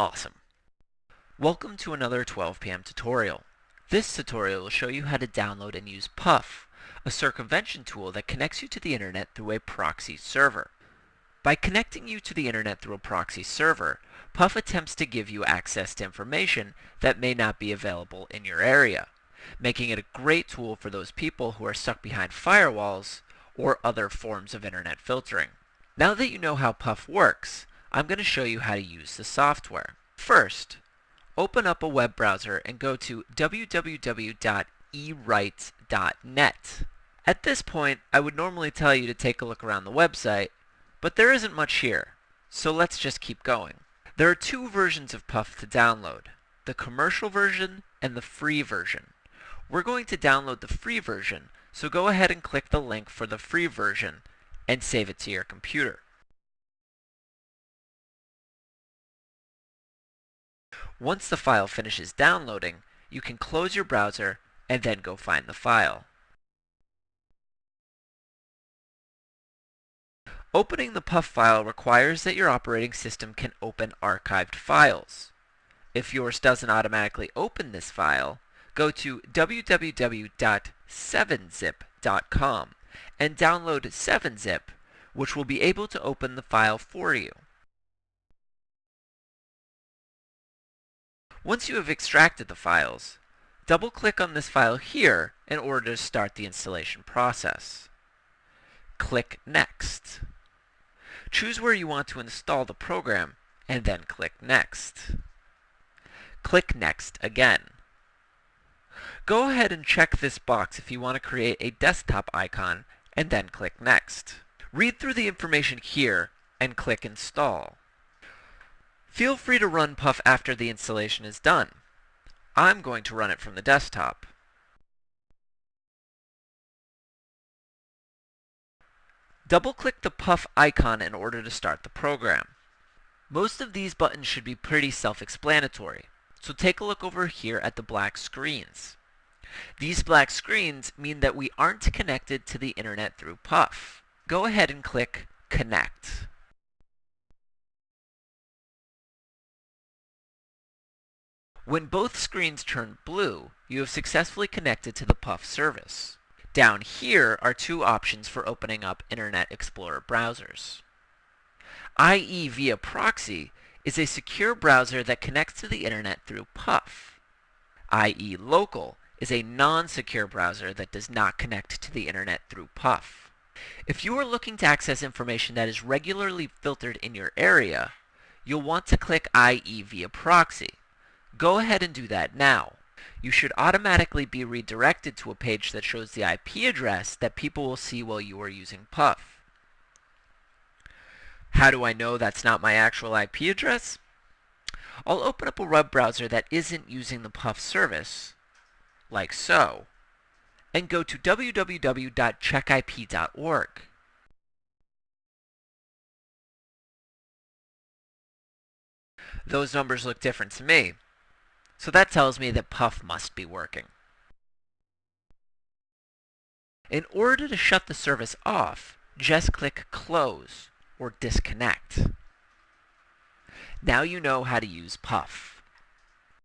Awesome. Welcome to another 12 p.m. tutorial. This tutorial will show you how to download and use Puff, a circumvention tool that connects you to the internet through a proxy server. By connecting you to the internet through a proxy server, Puff attempts to give you access to information that may not be available in your area, making it a great tool for those people who are stuck behind firewalls or other forms of internet filtering. Now that you know how Puff works, I'm going to show you how to use the software. First, open up a web browser and go to www.ewrite.net. At this point, I would normally tell you to take a look around the website, but there isn't much here, so let's just keep going. There are two versions of Puff to download, the commercial version and the free version. We're going to download the free version, so go ahead and click the link for the free version and save it to your computer. Once the file finishes downloading, you can close your browser and then go find the file. Opening the Puff file requires that your operating system can open archived files. If yours doesn't automatically open this file, go to www.7zip.com and download 7zip, which will be able to open the file for you. Once you have extracted the files, double-click on this file here in order to start the installation process. Click Next. Choose where you want to install the program, and then click Next. Click Next again. Go ahead and check this box if you want to create a desktop icon, and then click Next. Read through the information here, and click Install. Feel free to run Puff after the installation is done. I'm going to run it from the desktop. Double-click the Puff icon in order to start the program. Most of these buttons should be pretty self-explanatory, so take a look over here at the black screens. These black screens mean that we aren't connected to the internet through Puff. Go ahead and click Connect. When both screens turn blue, you have successfully connected to the Puff service. Down here are two options for opening up Internet Explorer browsers. IE via proxy is a secure browser that connects to the internet through Puff. IE local is a non-secure browser that does not connect to the internet through Puff. If you are looking to access information that is regularly filtered in your area, you'll want to click IE via proxy. Go ahead and do that now you should automatically be redirected to a page that shows the IP address that people will see while you are using Puff. How do I know that's not my actual IP address? I'll open up a web browser that isn't using the Puff service, like so, and go to www.checkip.org. Those numbers look different to me. So that tells me that Puff must be working. In order to shut the service off, just click Close or Disconnect. Now you know how to use Puff.